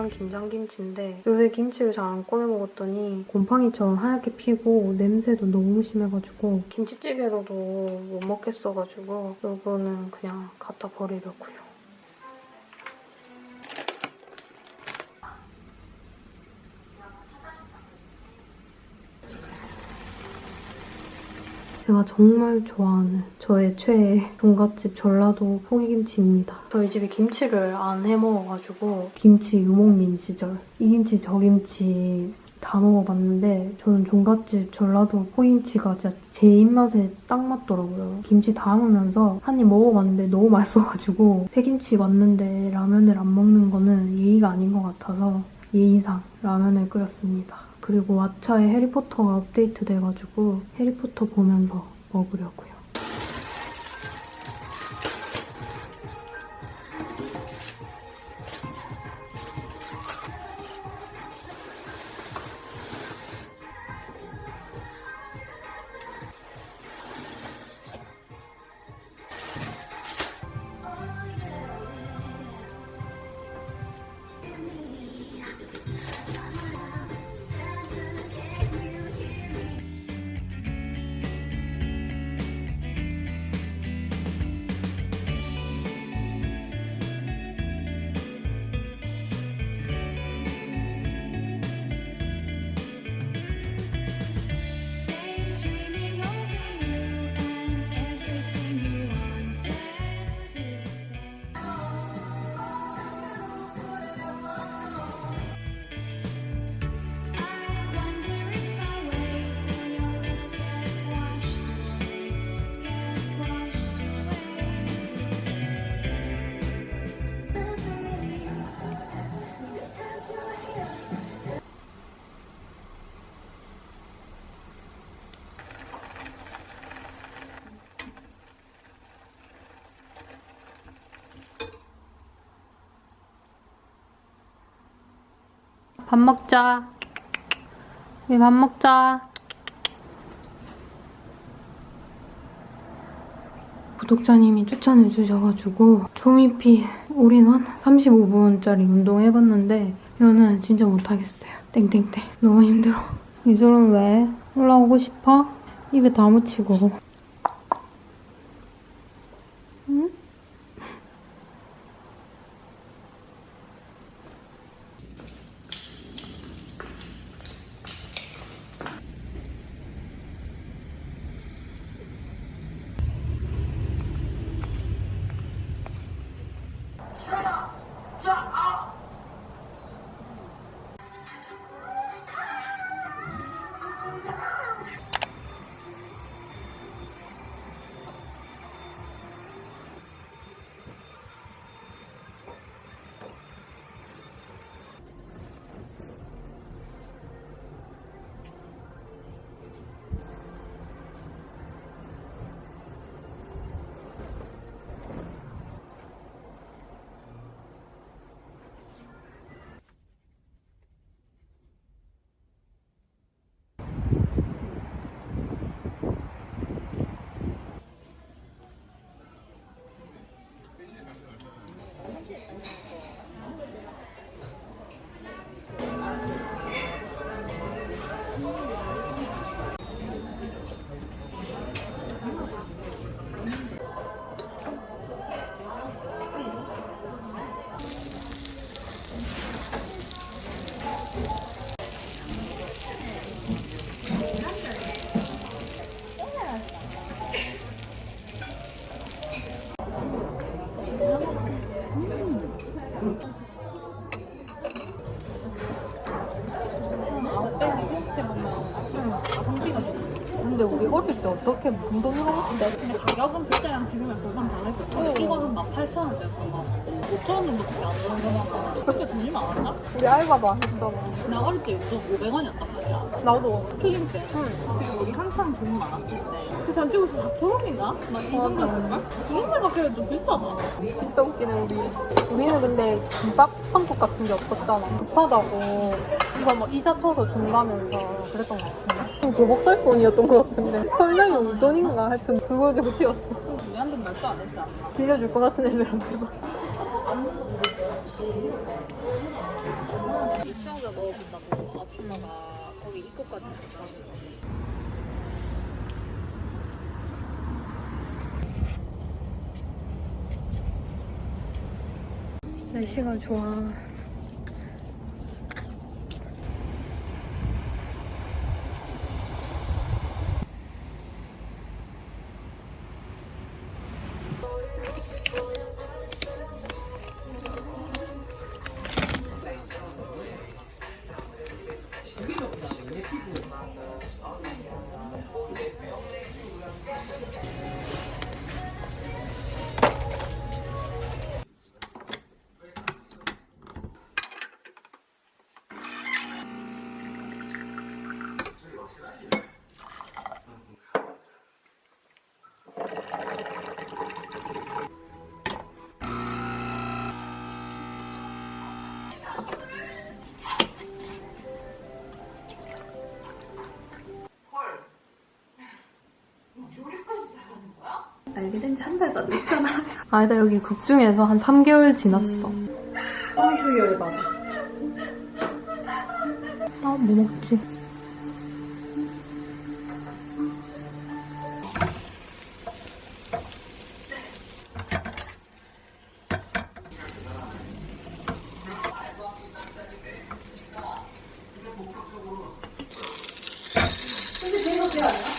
작년 김장김치인데 요새 김치를 잘 안 꺼내 먹었더니 곰팡이처럼 하얗게 피고 냄새도 너무 심해가지고 김치찌개로도 못 먹겠어가지고 요거는 그냥 갖다 버리려고요. 제가 정말 좋아하는 저의 최애 종갓집 전라도 포기김치입니다. 저희 집에 김치를 안 해먹어가지고 김치 유목민 시절 이 김치 저 김치 다 먹어봤는데 저는 종갓집 전라도 포기김치가 진짜 제 입맛에 딱 맞더라고요. 김치 다 먹으면서 한 입 먹어봤는데 너무 맛있어가지고 새김치 왔는데 라면을 안 먹는 거는 예의가 아닌 것 같아서 예의상 라면을 끓였습니다. 그리고 왓챠에 해리포터가 업데이트 돼가지고 해리포터 보면서 먹으려고요. 밥 먹자. 우리 밥 먹자. 구독자님이 추천해 주셔가지고 소미피 올인원 35분짜리 운동 해봤는데 이거는 진짜 못하겠어요. 땡땡땡. 너무 힘들어. 이슬은 왜? 올라오고 싶어? 입에 다 묻히고. 때 어떻게 무슨 돈으로 샀는데? 근데 가격은 그때랑 지금이랑 별반 다를 거야. 이거 한 18,000원대였던 거. 5,000원 정도밖에 안 오르는 그렇게 돈이 많았나? 우리 알바도 안 했잖아. 나 어릴 때 요즘 500원이었단 말이야. 나도. 초딩 때. 응. 그리고 우리 한창 돈 많았을 때. 그 잔치고서 4,000원인가? 막이 정도였을걸? 그런 데가 그래도 좀 비싸더라. 진짜 웃기네 우리. 우리는 근데 김밥 천국 같은 게 없었잖아. 급하다고 이거 뭐 이자 터서 준다면서 그랬던 것 같은데. 교복 살 돈이었던 것 같은데. 설날 용돈인가 하여튼 그거 가지고 튀었어. 우리한테는 말도 안 않나? 빌려줄 것 같은 애들한테만. 수영자 넣어준다고 아줌마가 거기 입구까지 같이 가는 거. 날씨가 좋아. 알게 된 지 한 달도 안 됐잖아. 아니다 여기 극 중에서 한 3개월 지났어. 아, 휴게를 받아. 아, 뭐 먹지?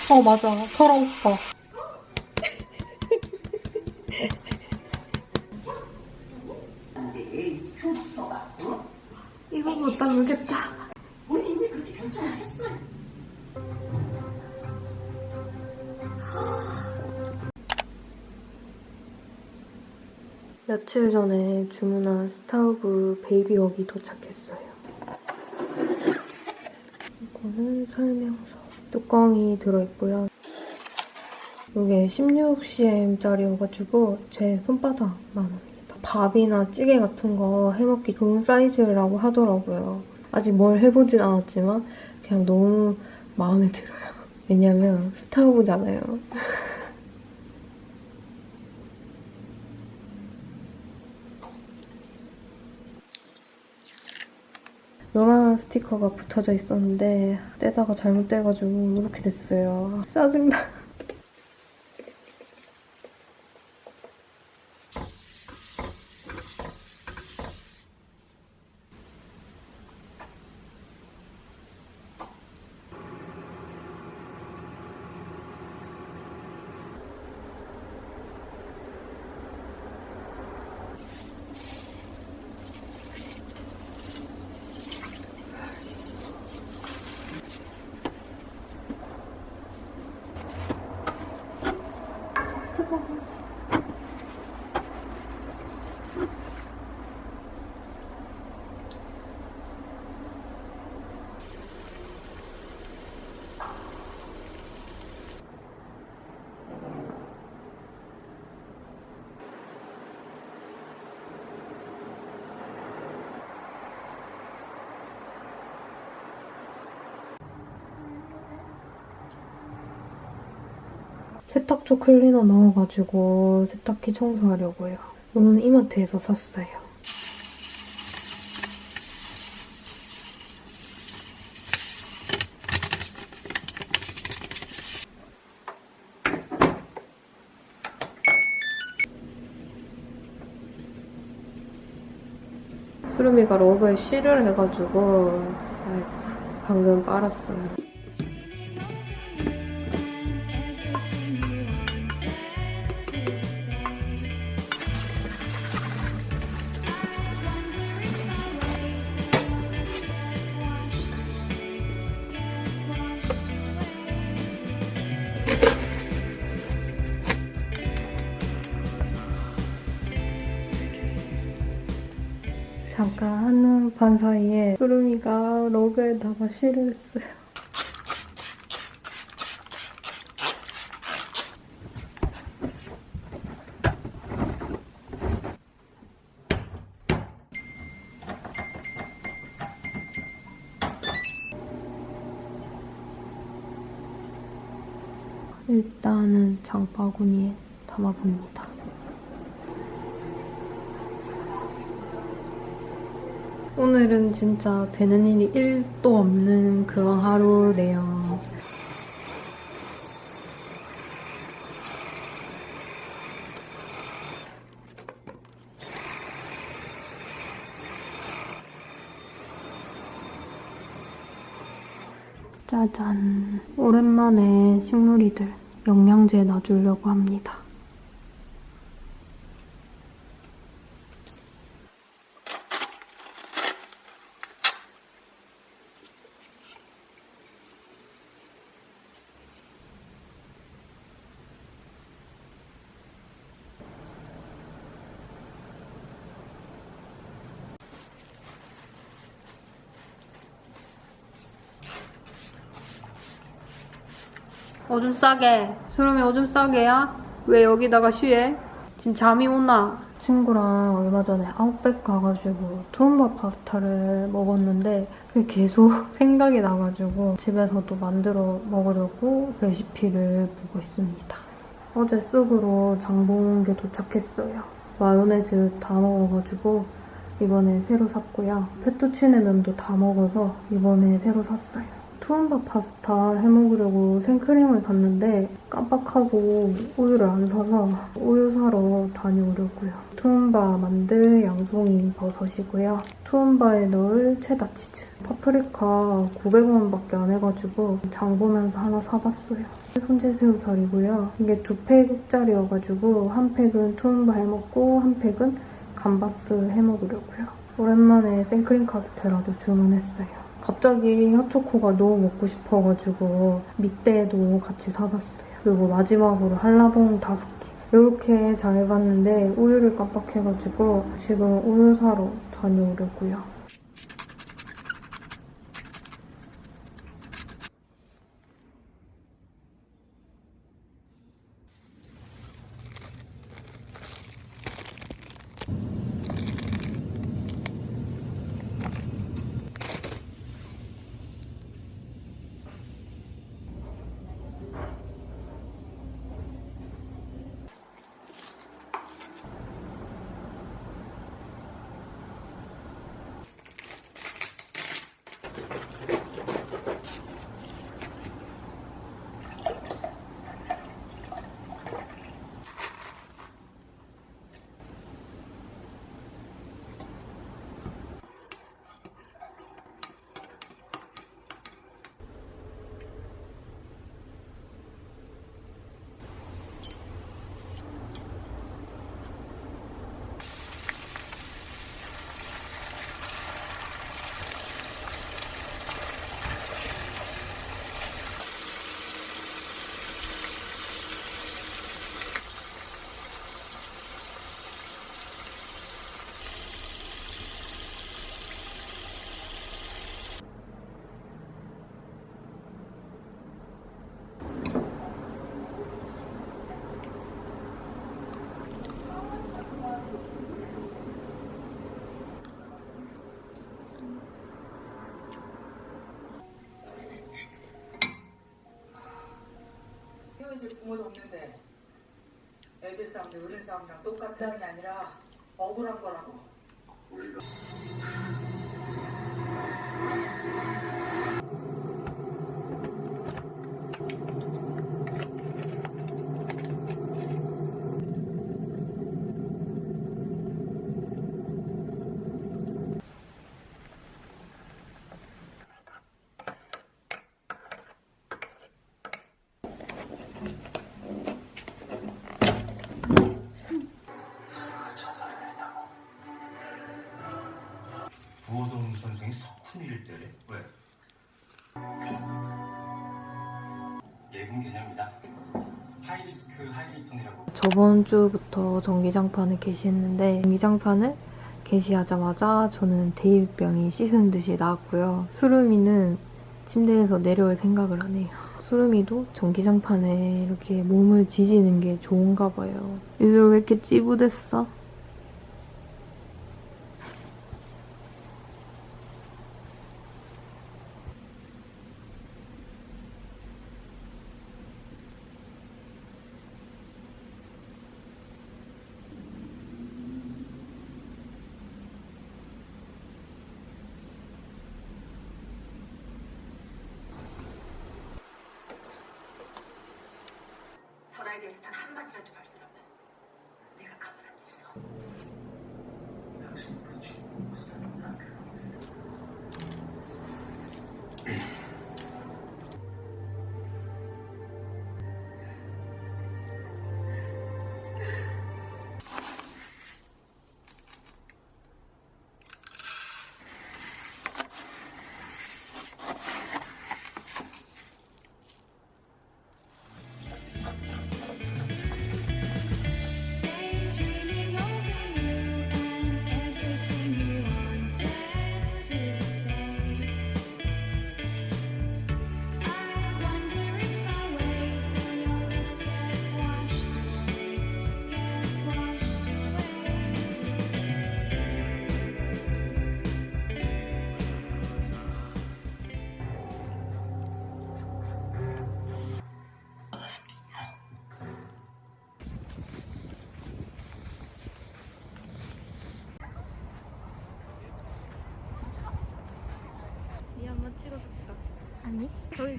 어, 맞아. 오빠. 며칠 전에 주문한 스타우브 베이비웍이 도착했어요. 이거는 설명서. 뚜껑이 들어있고요. 이게 16cm짜리여가지고 제 손바닥만 합니다. 밥이나 찌개 같은 거 해먹기 좋은 사이즈라고 하더라고요. 아직 뭘 해보진 않았지만 그냥 너무 마음에 들어요. 왜냐면 스타우브잖아요. 요만한 스티커가 붙어져 있었는데 떼다가 잘못 떼가지고 이렇게 됐어요. 짜증나. 세탁조 클리너 넣어가지고 세탁기 청소하려고요. 이거는 이마트에서 샀어요. 수름이가 러브에 쉬를 해가지고 아이고, 방금 빨았어요. 제가 한눈 반 사이에 수름이가 러그에다가 시를 했어요. 일단은 장바구니에 담아봅니다. 오늘은 진짜 되는 일이 1도 없는 그런 하루네요. 짜잔. 오랜만에 식물이들 영양제 놔주려고 합니다. 오줌 싸게. 수름이 오줌 싸게야? 왜 여기다가 쉬해? 지금 잠이 오나? 친구랑 얼마 전에 아웃백 가가지고 투움바 파스타를 먹었는데 그게 계속 생각이 나가지고 집에서도 만들어 먹으려고 레시피를 보고 있습니다. 어제 쑥으로 장본 게 도착했어요. 마요네즈 다 먹어가지고 이번에 새로 샀고요. 페투치네 면도 다 먹어서 이번에 새로 샀어요. 투움바 파스타 해먹으려고 생크림을 샀는데 깜빡하고 우유를 안 사서 우유 사러 다녀오려고요. 투움바 만들 양송이 버섯이고요. 투움바에 넣을 체다 치즈. 파프리카 900원밖에 안 해가지고 장 보면서 하나 사봤어요. 손질새우살이고요. 이게 두 팩짜리여가지고 한 팩은 투움바 해먹고 한 팩은 감바스 해먹으려고요. 오랜만에 생크림 카스테라도 주문했어요. 갑자기 핫초코가 너무 먹고 싶어가지고 미떼도 같이 사봤어요. 그리고 마지막으로 한라봉 다섯 개. 이렇게 잘 해봤는데 우유를 깜빡해가지고 지금 우유 사러 다녀오려고요. 헤어질 부모도 없는데 애들 싸움도 어른 싸움이랑 똑같은 게 아니라 억울한 거라고. 자살을 저번 주부터 전기장판을 게시했는데 전기장판을 개시하자마자 저는 대입병이 씻은 듯이 나왔고요. 수루미는 침대에서 내려올 생각을 안 해요. 수루미도 전기장판에 이렇게 몸을 지지는 게 좋은가 봐요. 얘들 왜 이렇게 찌부됐어? 설아에 대해서 단 한마디라도 발설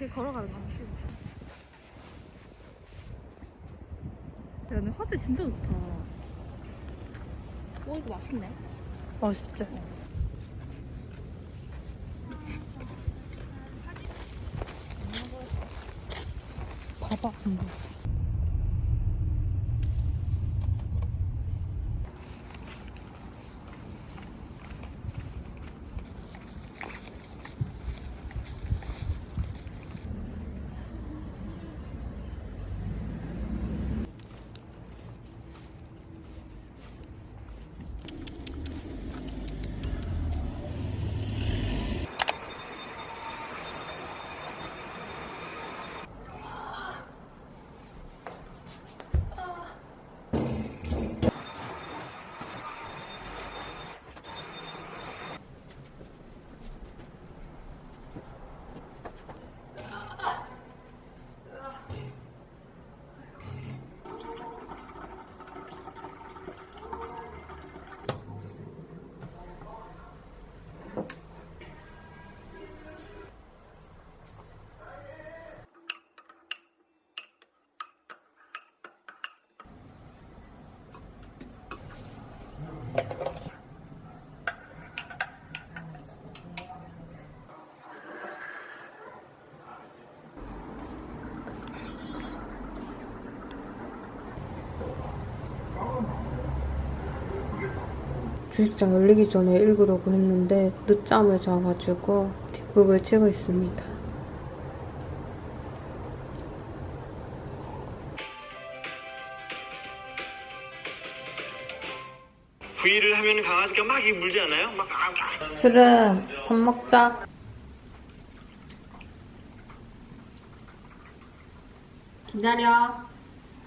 그 걸어가는 거 한번 찍어. 야, 근데 화질 진짜 좋다. 오, 이거 맛있네. 맛있지? 봐봐, 한번. 주식장 열리기 전에 읽으려고 했는데 늦잠을 자가지고 뒷부분을 치고 있습니다. 부위를 하면 강아지가 막 이렇게 물지 않아요? 막 술은 밥 먹자. 기다려.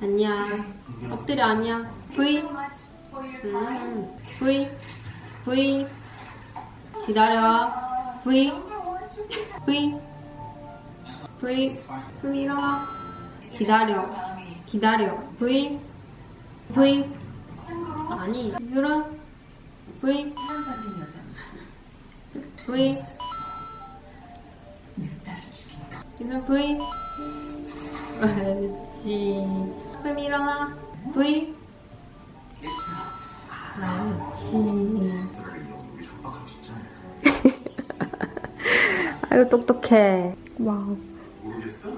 아니야. 엎드려 아니야. V. 음. V. V. 기다려. V. V. V. V 일어나. 기다려. 기다려. V. V. 아니. 술은 V. V. 이제 V. 그렇지. 숨 일어나. V. 그렇지. 아이고 똑똑해. 와우. 모르겠어?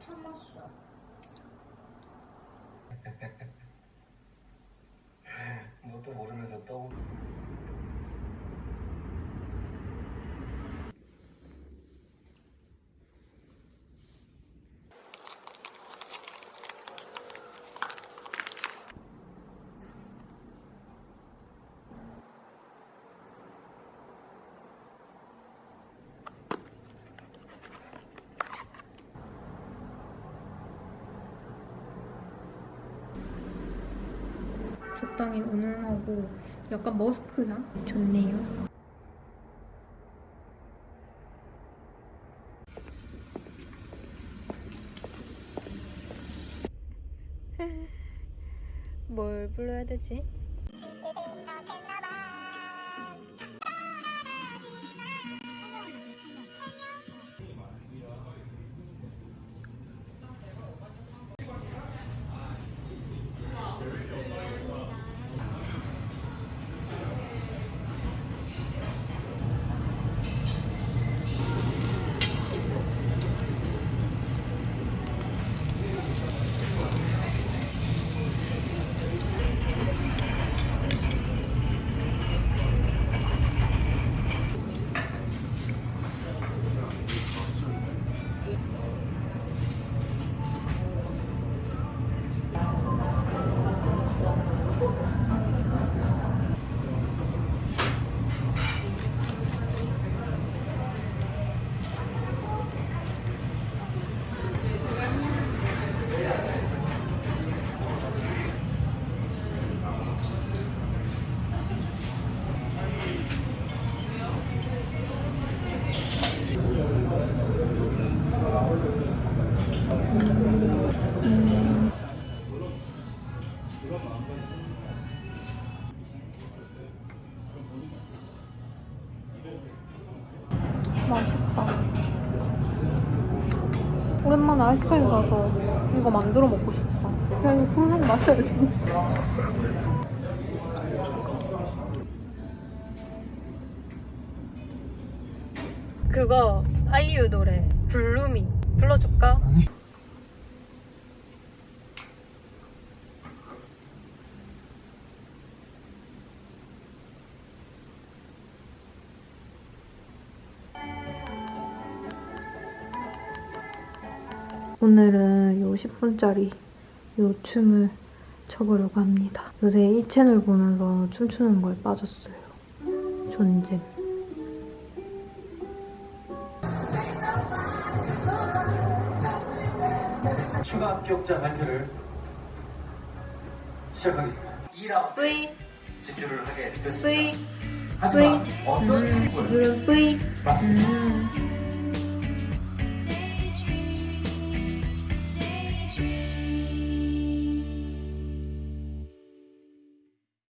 참았어. 뭣도 모르면서 떠. 적당히 은은하고 약간 머스크 향? 좋네요. 뭘 불러야 되지? 오랜만에 아이스크림 사서 이거 만들어 먹고 싶다. 그냥 이거 훌훌 마셔야겠네. 그거 아이유 노래 블루미 불러줄까? 오늘은 요 10분짜리 요 춤을 춰보려고 합니다. 요새 이 채널 보면서 춤추는 거에 빠졌어요. 존잼. 추가 합격자 발표를 시작하겠습니다. 2라운드 뿌이, 집중을 하게 됐습니다. 하지만. 어떤 음, 승부를 뿌이. 맞습니다. 음.